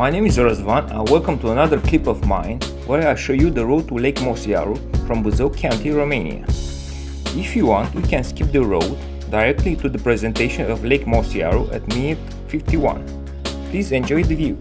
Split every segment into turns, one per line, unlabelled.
My name is Răzvan and welcome to another clip of mine where I show you the road to Lake Mociaru from Buzău County, Romania. If you want, we can skip the road directly to the presentation of Lake Mociaru at minute 51. Please enjoy the view.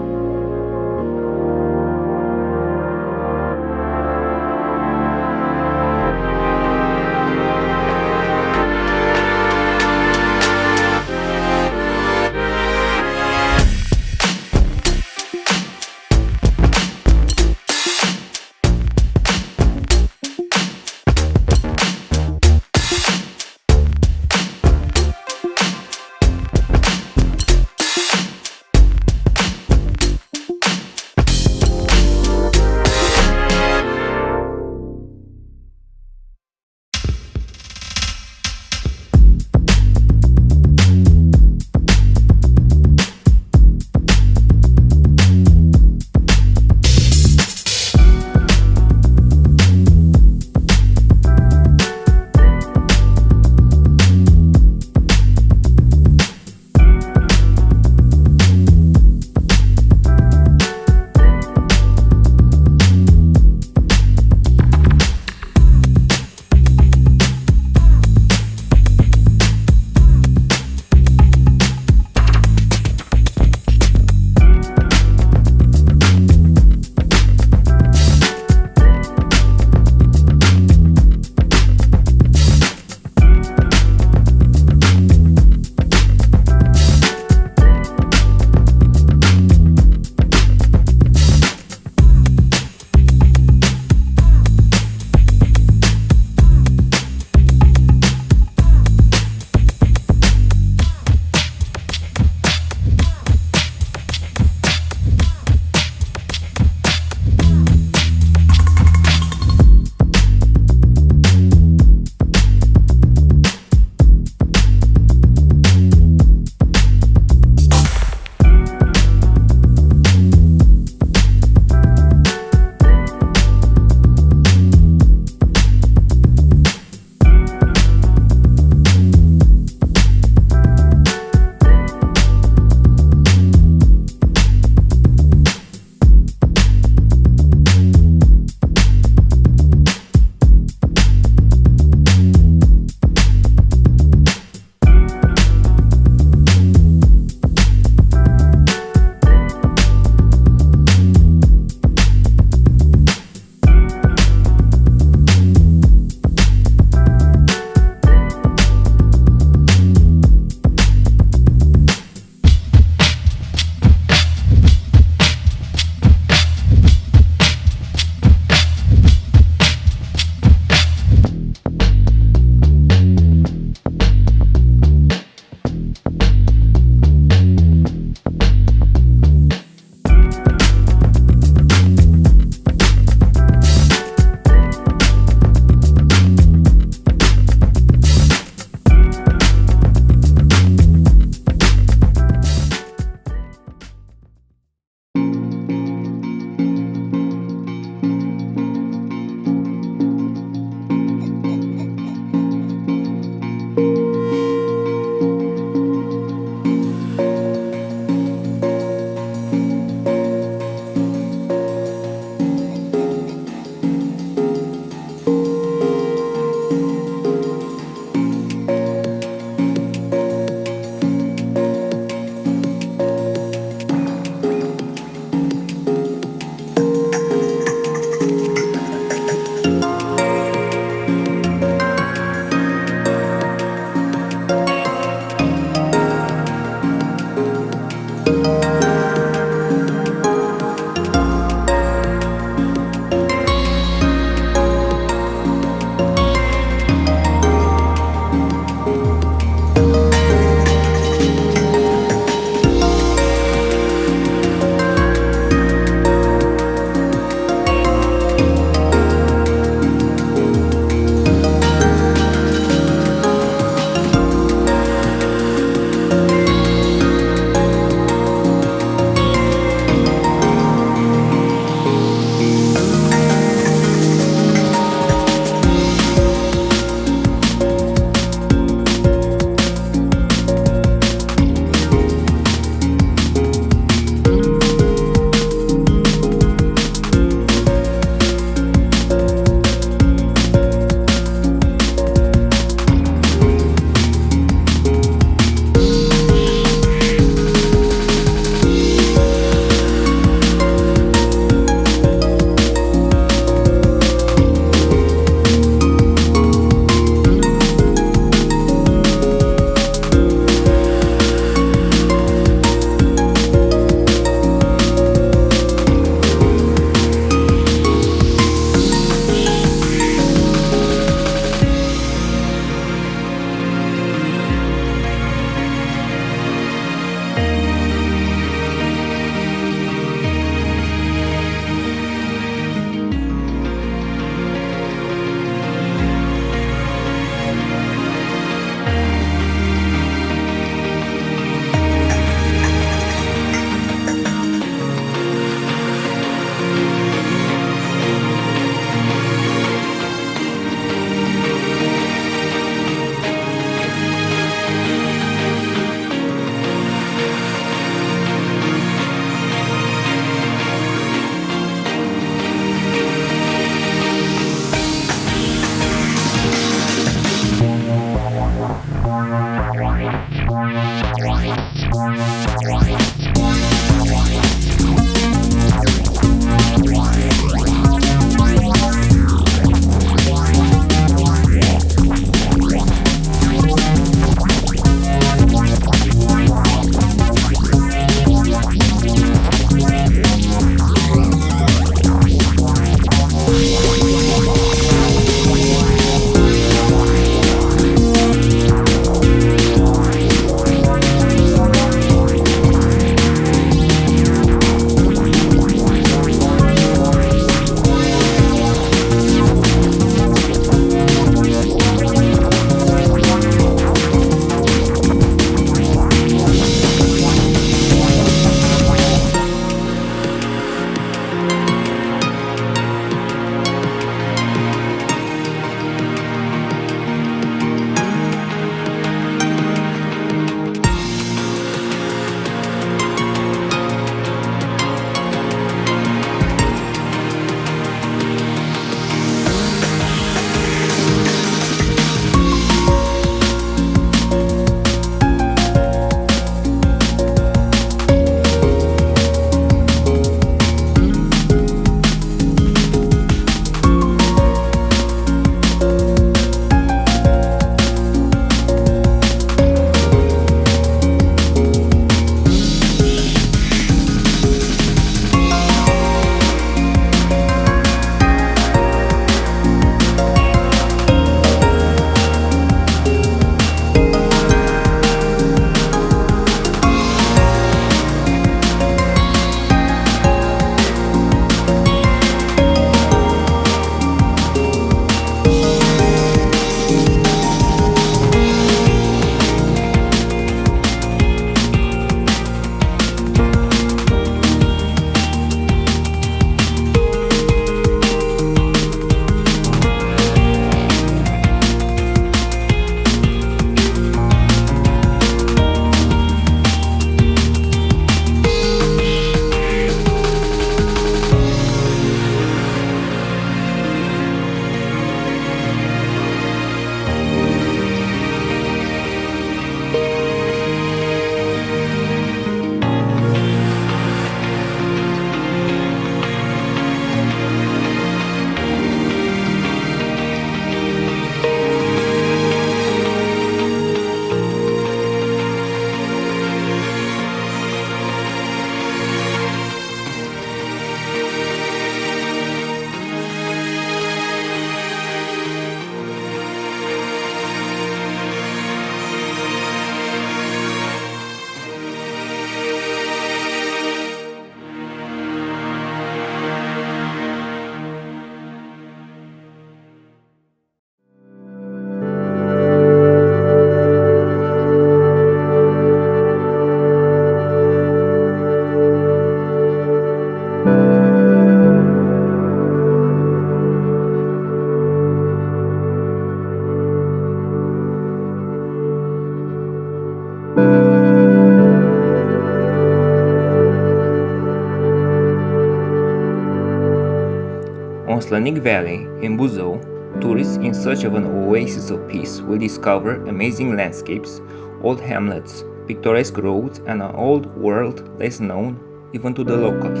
Slănic Valley, in Buzău, tourists in search of an oasis of peace will discover amazing landscapes, old hamlets, picturesque roads, and an old world less known even to the locals.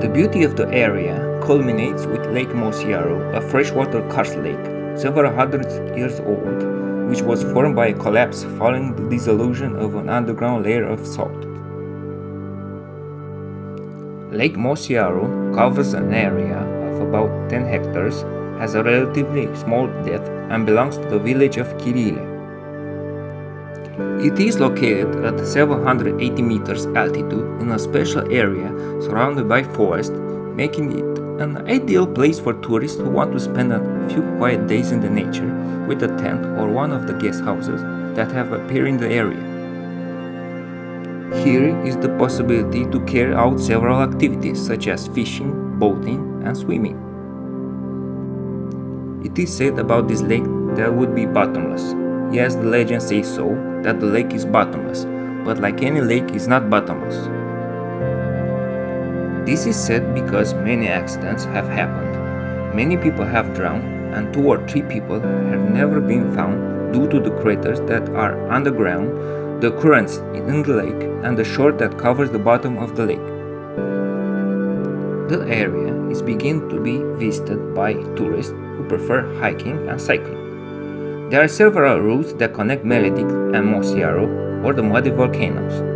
The beauty of the area culminates with Lake Mociaru, a freshwater karst lake several hundred years old, which was formed by a collapse following the dissolution of an underground layer of salt. Lake Mociaru covers an area of about 10 hectares, has a relatively small depth, and belongs to the village of Chirile. It is located at 780 meters altitude in a special area surrounded by forest, making it an ideal place for tourists who want to spend a few quiet days in the nature with a tent or one of the guest houses that have appeared in the area. Here is the possibility to carry out several activities such as fishing, boating, and swimming. It is said about this lake that would be bottomless. Yes, the legend says so, that the lake is bottomless, but like any lake, is not bottomless. This is said because many accidents have happened. Many people have drowned, and two or three people have never been found due to the craters that are underground the currents in the lake, and the shore that covers the bottom of the lake. The area is beginning to be visited by tourists who prefer hiking and cycling. There are several routes that connect Meledic and Mociaru or the muddy volcanoes.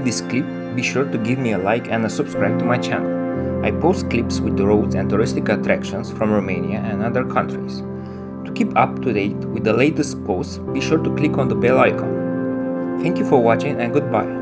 Like this clip, be sure to give me a like and a subscribe to my channel. I post clips with the roads and touristic attractions from Romania and other countries. To keep up to date with the latest posts, be sure to click on the bell icon. Thank you for watching and goodbye.